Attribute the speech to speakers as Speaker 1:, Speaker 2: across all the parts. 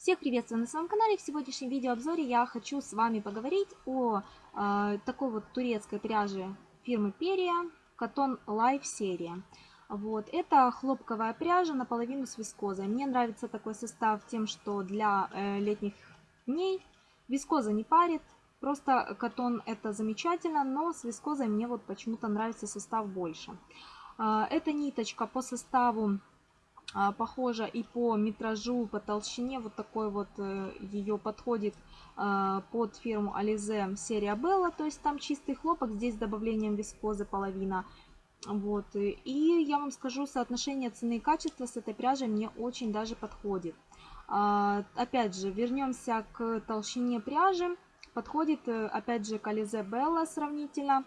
Speaker 1: Всех приветствую на своем канале. В сегодняшнем видеообзоре я хочу с вами поговорить о э, такой вот турецкой пряже фирмы Peria Cotton Life серия. Вот. Это хлопковая пряжа наполовину с вискозой. Мне нравится такой состав тем, что для э, летних дней вискоза не парит. Просто катон это замечательно, но с вискозой мне вот почему-то нравится состав больше. Э, эта ниточка по составу похожа и по метражу, по толщине. Вот такой вот э, ее подходит а, под фирму Alize серия Bella. То есть там чистый хлопок, здесь с добавлением вискозы половина. Вот. И я вам скажу, соотношение цены и качества с этой пряжей мне очень даже подходит. А, опять же, вернемся к толщине пряжи. Подходит, э, опять же, к Alize Bella сравнительно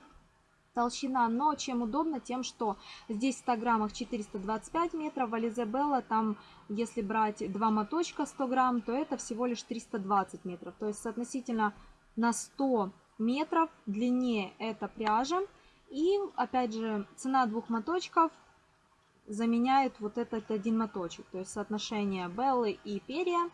Speaker 1: толщина, но чем удобно, тем, что здесь в 100 граммах 425 метров, в Ализе Белла там, если брать два моточка 100 грамм, то это всего лишь 320 метров. То есть соотносительно на 100 метров длиннее эта пряжа. И опять же цена двух моточков заменяет вот этот один моточек. То есть соотношение Беллы и перья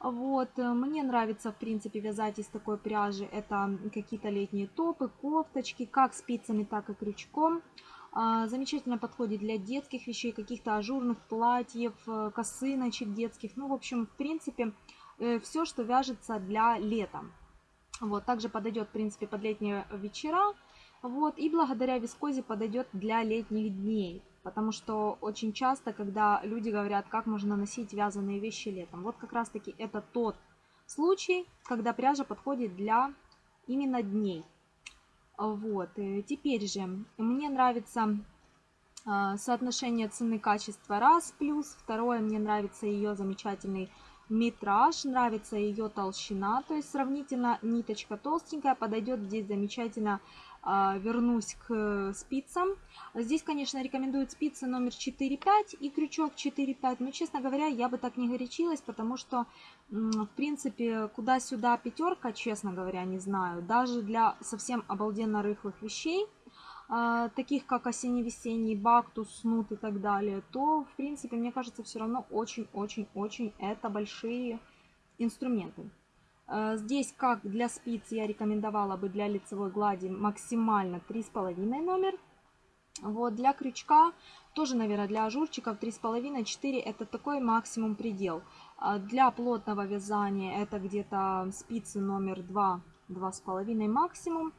Speaker 1: вот, э, мне нравится, в принципе, вязать из такой пряжи. Это какие-то летние топы, кофточки, как спицами, так и крючком. А, замечательно подходит для детских вещей, каких-то ажурных платьев, э, косыночек детских. Ну, в общем, в принципе, э, все, что вяжется для лета. Вот, также подойдет, в принципе, под летние вечера. Вот, и благодаря вискозе подойдет для летних дней. Потому что очень часто, когда люди говорят, как можно носить вязаные вещи летом, вот как раз таки это тот случай, когда пряжа подходит для именно дней. Вот. Э, теперь же мне нравится а, соотношение цены-качества раз плюс. Второе, мне нравится ее замечательный метраж, нравится ее толщина, то есть сравнительно ниточка толстенькая, подойдет здесь замечательно а, вернусь к спицам. Здесь, конечно, рекомендуют спицы номер 4-5 и крючок 4-5, но, честно говоря, я бы так не горячилась, потому что, в принципе, куда-сюда пятерка, честно говоря, не знаю. Даже для совсем обалденно рыхлых вещей, таких как осенне-весенний бактус, снут и так далее, то, в принципе, мне кажется, все равно очень-очень-очень это большие инструменты. Э, здесь, как для спиц, я рекомендовала бы для лицевой глади максимально 3,5 номер. Вот для крючка, тоже, наверное, для ажурчиков 3,5-4 это такой максимум предел. А для плотного вязания это где-то спицы номер 2, 2,5 максимум.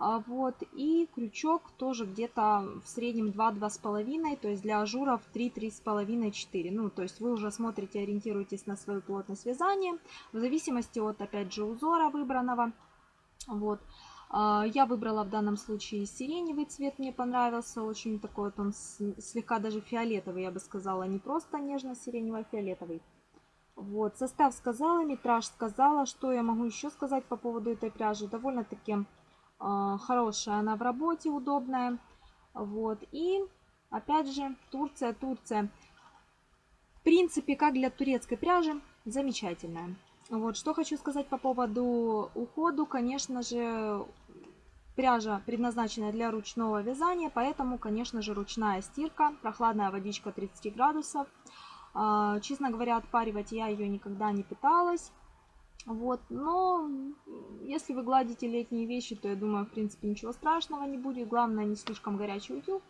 Speaker 1: А, вот, и крючок тоже где-то в среднем 2-2,5, то есть для ажуров 3-3,5-4. Ну, то есть вы уже смотрите, ориентируетесь на свою плотность вязания, в зависимости от, опять же, узора выбранного. Вот. А, я выбрала в данном случае сиреневый цвет, мне понравился, очень такой вот он слегка даже фиолетовый, я бы сказала, не просто нежно-сиреневый, а фиолетовый. Вот, состав сказала, метраж сказала, что я могу еще сказать по поводу этой пряжи, довольно-таки хорошая она в работе, удобная. Вот. И опять же Турция, Турция. В принципе, как для турецкой пряжи, замечательная. Вот, что хочу сказать по поводу уходу. Конечно же, пряжа предназначена для ручного вязания, поэтому, конечно же, ручная стирка, прохладная водичка 30 градусов. А, честно говоря, отпаривать я ее никогда не пыталась. Вот, но если вы гладите летние вещи, то я думаю, в принципе, ничего страшного не будет. Главное, не слишком горячий утюг.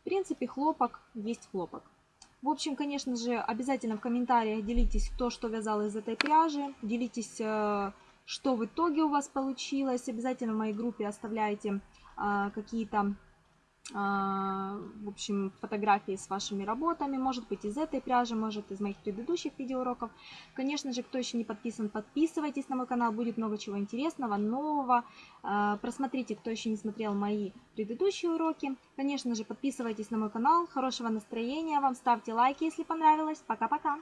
Speaker 1: В принципе, хлопок есть хлопок. В общем, конечно же, обязательно в комментариях делитесь, кто что вязал из этой пряжи. Делитесь, э, что в итоге у вас получилось. Обязательно в моей группе оставляйте э, какие-то в общем, фотографии с вашими работами, может быть из этой пряжи, может из моих предыдущих видеоуроков. Конечно же, кто еще не подписан, подписывайтесь на мой канал, будет много чего интересного, нового. А, просмотрите, кто еще не смотрел мои предыдущие уроки. Конечно же, подписывайтесь на мой канал, хорошего настроения вам, ставьте лайки, если понравилось. Пока-пока!